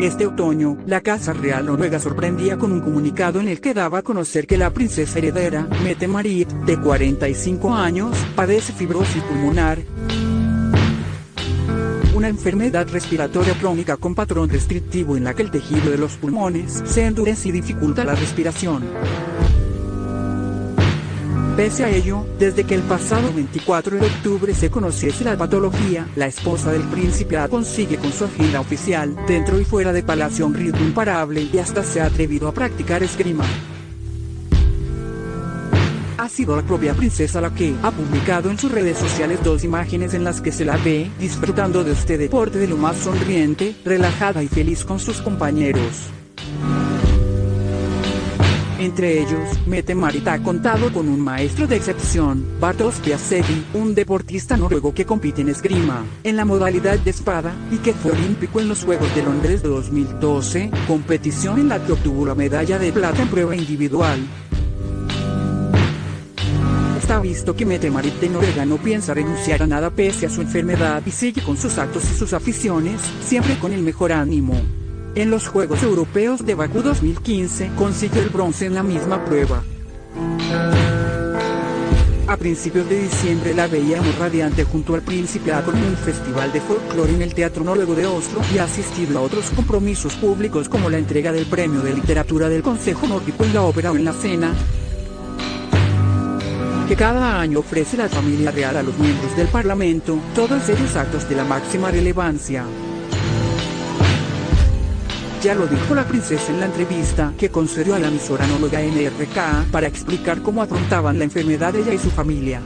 Este otoño, la Casa Real Noruega sorprendía con un comunicado en el que daba a conocer que la princesa heredera, Mette Marit, de 45 años, padece fibrosis pulmonar, una enfermedad respiratoria crónica con patrón restrictivo en la que el tejido de los pulmones se endurece y dificulta la respiración. Pese a ello, desde que el pasado 24 de octubre se conociese la patología, la esposa del príncipe consigue con su agenda oficial, dentro y fuera de Palacio un ritmo imparable y hasta se ha atrevido a practicar esgrima. Ha sido la propia princesa la que ha publicado en sus redes sociales dos imágenes en las que se la ve disfrutando de este deporte de lo más sonriente, relajada y feliz con sus compañeros. Entre ellos, Mette Marit ha contado con un maestro de excepción, Bartosz Piasecki, un deportista noruego que compite en esgrima, en la modalidad de espada, y que fue olímpico en los Juegos de Londres de 2012, competición en la que obtuvo la medalla de plata en prueba individual ha visto que Mette Marit de Noruega no piensa renunciar a nada pese a su enfermedad y sigue con sus actos y sus aficiones, siempre con el mejor ánimo. En los Juegos Europeos de Bakú 2015 consiguió el bronce en la misma prueba. A principios de diciembre la veíamos radiante junto al príncipe con un festival de folclore en el Teatro Noruego de Oslo y asistido a otros compromisos públicos como la entrega del Premio de Literatura del Consejo Nórdico en la ópera o en la cena, que cada año ofrece la familia real a los miembros del Parlamento, todos ellos actos de la máxima relevancia. Ya lo dijo la princesa en la entrevista que concedió a la emisora Nóloga NRK para explicar cómo afrontaban la enfermedad ella y su familia.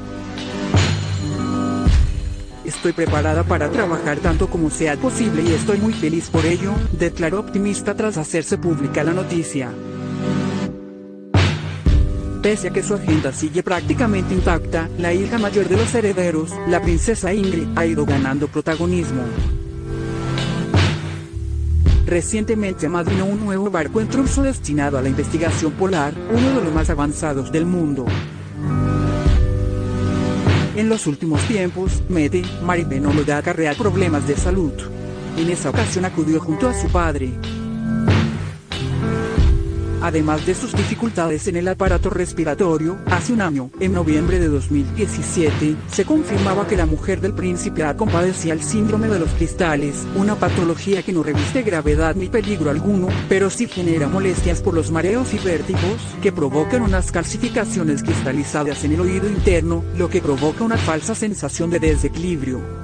Estoy preparada para trabajar tanto como sea posible y estoy muy feliz por ello, declaró optimista tras hacerse pública la noticia. Pese a que su agenda sigue prácticamente intacta, la hija mayor de los herederos, la princesa Ingrid, ha ido ganando protagonismo. Recientemente amadrinó un nuevo barco en Tromsø destinado a la investigación polar, uno de los más avanzados del mundo. En los últimos tiempos, Mete, da acarrea problemas de salud. En esa ocasión acudió junto a su padre, Además de sus dificultades en el aparato respiratorio, hace un año, en noviembre de 2017, se confirmaba que la mujer del príncipe compadecía el síndrome de los cristales, una patología que no reviste gravedad ni peligro alguno, pero sí genera molestias por los mareos y vértigos, que provocan unas calcificaciones cristalizadas en el oído interno, lo que provoca una falsa sensación de desequilibrio.